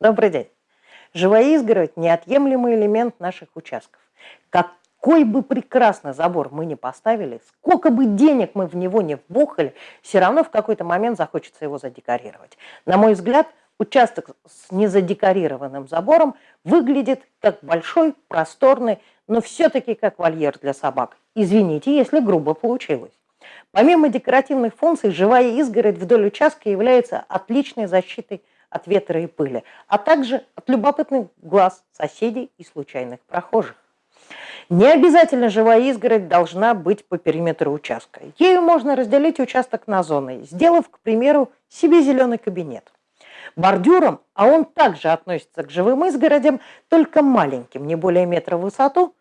Добрый день. Живая изгородь – неотъемлемый элемент наших участков. Какой бы прекрасный забор мы ни поставили, сколько бы денег мы в него не вбухали, все равно в какой-то момент захочется его задекорировать. На мой взгляд, участок с незадекорированным забором выглядит как большой, просторный, но все-таки как вольер для собак. Извините, если грубо получилось. Помимо декоративных функций, живая изгородь вдоль участка является отличной защитой от ветра и пыли, а также от любопытных глаз соседей и случайных прохожих. Не обязательно живая изгородь должна быть по периметру участка. Ею можно разделить участок на зоны, сделав, к примеру, себе зеленый кабинет. Бордюром, а он также относится к живым изгородям, только маленьким, не более метра в высоту,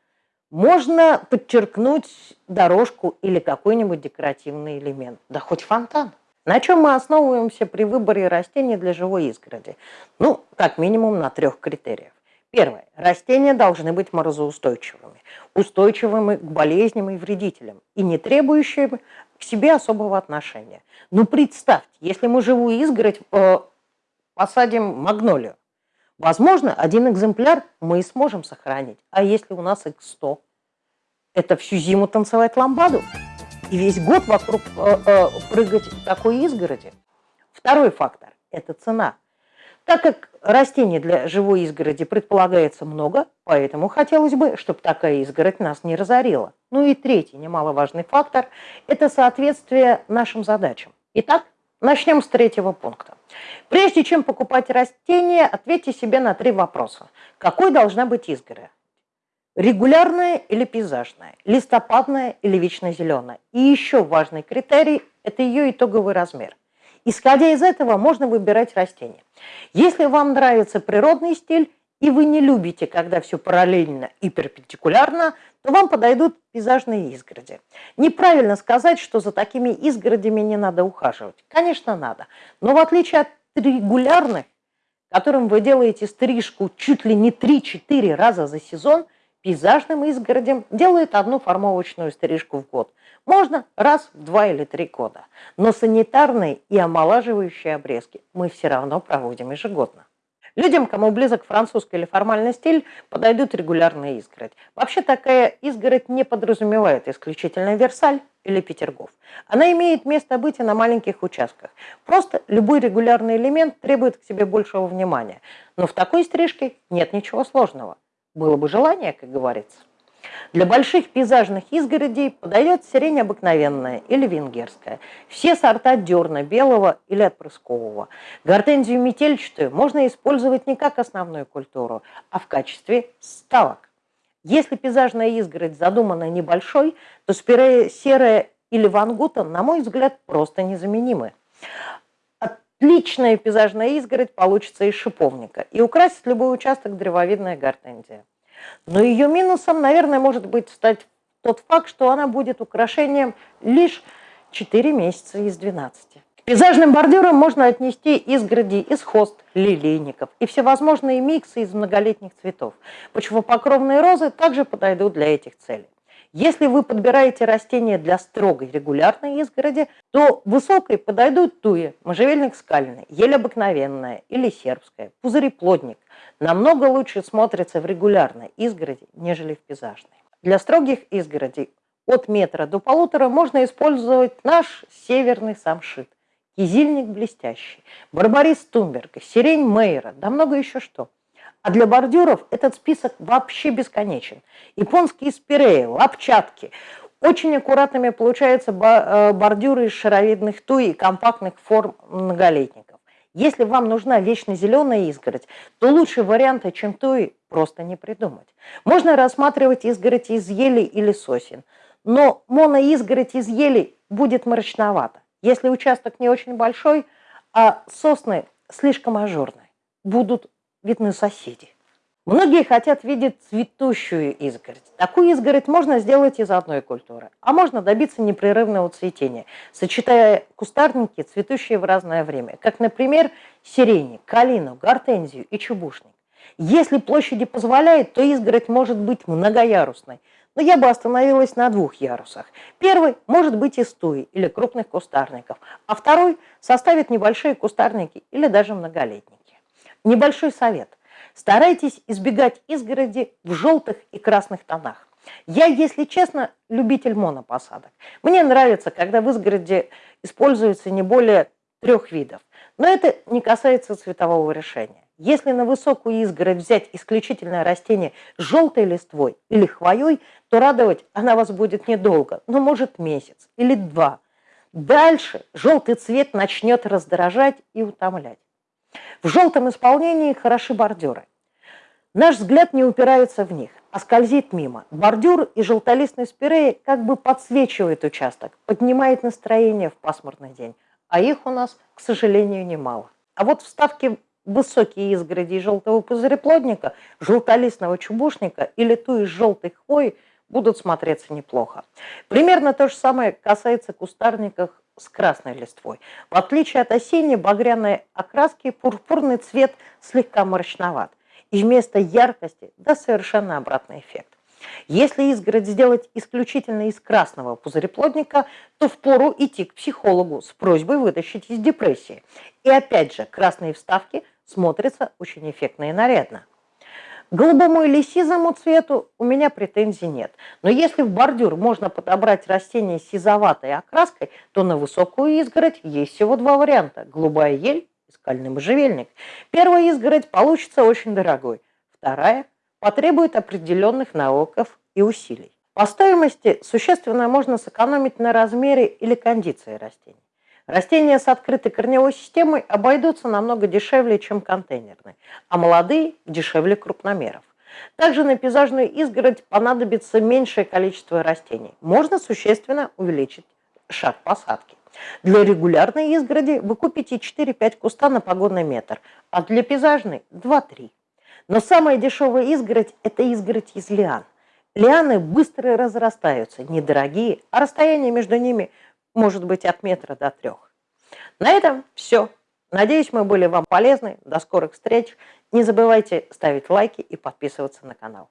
можно подчеркнуть дорожку или какой-нибудь декоративный элемент, да хоть фонтан. На чем мы основываемся при выборе растений для живой изгороди? Ну, как минимум на трех критериях. Первое. Растения должны быть морозоустойчивыми, устойчивыми к болезням и вредителям и не требующими к себе особого отношения. Ну, представьте, если мы живую изгородь э, посадим магнолию, возможно, один экземпляр мы и сможем сохранить. А если у нас их 100? Это всю зиму танцевать ламбаду? И весь год вокруг э, э, прыгать такой изгороди. Второй фактор – это цена. Так как растений для живой изгороди предполагается много, поэтому хотелось бы, чтобы такая изгородь нас не разорила. Ну и третий немаловажный фактор – это соответствие нашим задачам. Итак, начнем с третьего пункта. Прежде чем покупать растения, ответьте себе на три вопроса. Какой должна быть изгородь? Регулярная или пейзажная, листопадная или вечно зеленая. И еще важный критерий – это ее итоговый размер. Исходя из этого можно выбирать растения. Если вам нравится природный стиль, и вы не любите, когда все параллельно и перпендикулярно, то вам подойдут пейзажные изгороди. Неправильно сказать, что за такими изгородями не надо ухаживать. Конечно, надо. Но в отличие от регулярных, которым вы делаете стрижку чуть ли не 3-4 раза за сезон – пейзажным изгородям делают одну формовочную стрижку в год. Можно раз в два или три года. Но санитарные и омолаживающие обрезки мы все равно проводим ежегодно. Людям, кому близок французский или формальный стиль, подойдут регулярная изгородь. Вообще такая изгородь не подразумевает исключительно Версаль или Петергоф. Она имеет место быть и на маленьких участках. Просто любой регулярный элемент требует к себе большего внимания. Но в такой стрижке нет ничего сложного. Было бы желание, как говорится. Для больших пейзажных изгородей подойдет сирень обыкновенная или венгерская. Все сорта дерна белого или отпрыскового. Гортензию метельчатую можно использовать не как основную культуру, а в качестве ставок. Если пейзажная изгородь задумана небольшой, то спирея серая или вангута, на мой взгляд, просто незаменимы. Отличная пейзажная изгородь получится из шиповника и украсит любой участок древовидная гортензия. Но ее минусом, наверное, может быть стать тот факт, что она будет украшением лишь 4 месяца из 12. К пейзажным бордюрам можно отнести изгороди из хост, лилейников и всевозможные миксы из многолетних цветов. Почвопокровные розы также подойдут для этих целей. Если вы подбираете растения для строгой регулярной изгороди, то высокой подойдут туи, можжевельник скальный, ель обыкновенная или сербская, пузыреплодник. Намного лучше смотрится в регулярной изгороди, нежели в пейзажной. Для строгих изгородей от метра до полутора можно использовать наш северный самшит, кизильник блестящий, барбарис тумберга, сирень мейера, да много еще что – а для бордюров этот список вообще бесконечен. Японские спиреи, лапчатки. Очень аккуратными получаются э, бордюры из шаровидных туй и компактных форм многолетников. Если вам нужна вечно зеленая изгородь, то лучше варианта, чем туи, просто не придумать. Можно рассматривать изгородь из ели или сосен, но моноизгородь из ели будет мрачновато. Если участок не очень большой, а сосны слишком ажурные, будут видны соседи. Многие хотят видеть цветущую изгородь. Такую изгородь можно сделать из одной культуры, а можно добиться непрерывного цветения, сочетая кустарники, цветущие в разное время, как, например, сирени, калину, гортензию и чубушник. Если площади позволяет, то изгородь может быть многоярусной, но я бы остановилась на двух ярусах. Первый может быть из туи или крупных кустарников, а второй составит небольшие кустарники или даже многолетники. Небольшой совет. Старайтесь избегать изгороди в желтых и красных тонах. Я, если честно, любитель монопосадок. Мне нравится, когда в изгороди используется не более трех видов. Но это не касается цветового решения. Если на высокую изгородь взять исключительное растение с желтой листвой или хвоей, то радовать она вас будет недолго, но может месяц или два. Дальше желтый цвет начнет раздражать и утомлять. В желтом исполнении хороши бордюры. Наш взгляд не упирается в них, а скользит мимо. Бордюр и желтолистный спирей как бы подсвечивает участок, поднимает настроение в пасмурный день. А их у нас, к сожалению, немало. А вот вставки высокие изгороди желтого пузыреплодника, желтолистного чубушника или ту из желтой хвои будут смотреться неплохо. Примерно то же самое касается кустарников с красной листвой. В отличие от осенней багряной окраски, пурпурный цвет слегка мрачноват. И вместо яркости да совершенно обратный эффект. Если изгородь сделать исключительно из красного пузыреплодника, то впору идти к психологу с просьбой вытащить из депрессии. И опять же, красные вставки смотрятся очень эффектно и нарядно. Голубому или сизому цвету у меня претензий нет. Но если в бордюр можно подобрать растение с сизоватой окраской, то на высокую изгородь есть всего два варианта – голубая ель и скальный можжевельник. Первая изгородь получится очень дорогой, вторая потребует определенных навыков и усилий. По стоимости существенно можно сэкономить на размере или кондиции растений. Растения с открытой корневой системой обойдутся намного дешевле, чем контейнерные, а молодые – дешевле крупномеров. Также на пейзажную изгородь понадобится меньшее количество растений. Можно существенно увеличить шаг посадки. Для регулярной изгороди вы купите 4-5 куста на погодный метр, а для пейзажной – 2-3. Но самая дешевая изгородь – это изгородь из лиан. Лианы быстро разрастаются, недорогие, а расстояние между ними – может быть от метра до трех. На этом все. Надеюсь, мы были вам полезны. До скорых встреч. Не забывайте ставить лайки и подписываться на канал.